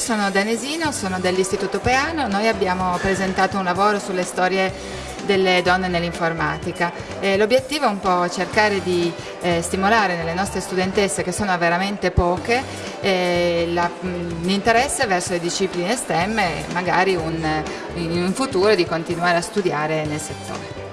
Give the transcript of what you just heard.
sono danesino, sono dell'Istituto Peano, noi abbiamo presentato un lavoro sulle storie delle donne nell'informatica. l'obiettivo è un po' cercare di eh, stimolare nelle nostre studentesse, che sono veramente poche, eh, mm, l'interesse verso le discipline STEM e magari un, in un futuro di continuare a studiare nel settore.